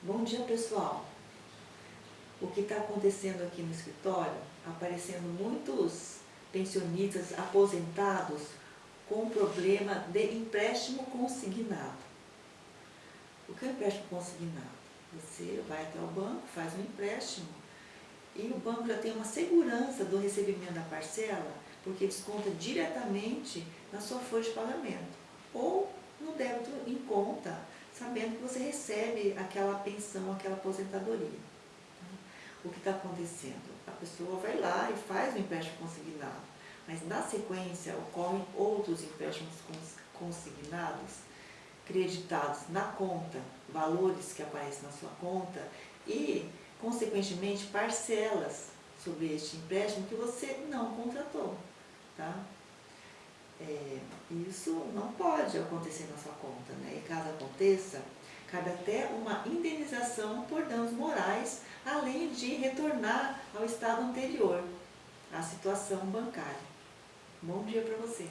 Bom dia pessoal! O que está acontecendo aqui no escritório, aparecendo muitos pensionistas aposentados com problema de empréstimo consignado. O que é empréstimo consignado? Você vai até o banco, faz um empréstimo e o banco já tem uma segurança do recebimento da parcela porque desconta diretamente na sua folha de pagamento ou no débito em conta sabendo que você recebe aquela pensão, aquela aposentadoria. O que está acontecendo? A pessoa vai lá e faz o empréstimo consignado, mas na sequência ocorrem outros empréstimos consignados, creditados na conta, valores que aparecem na sua conta e, consequentemente, parcelas sobre este empréstimo que você não contratou. Tá? É, isso não pode acontecer na sua conta, né? E caso aconteça, cabe até uma indenização por danos morais, além de retornar ao estado anterior, à situação bancária. Bom dia para você!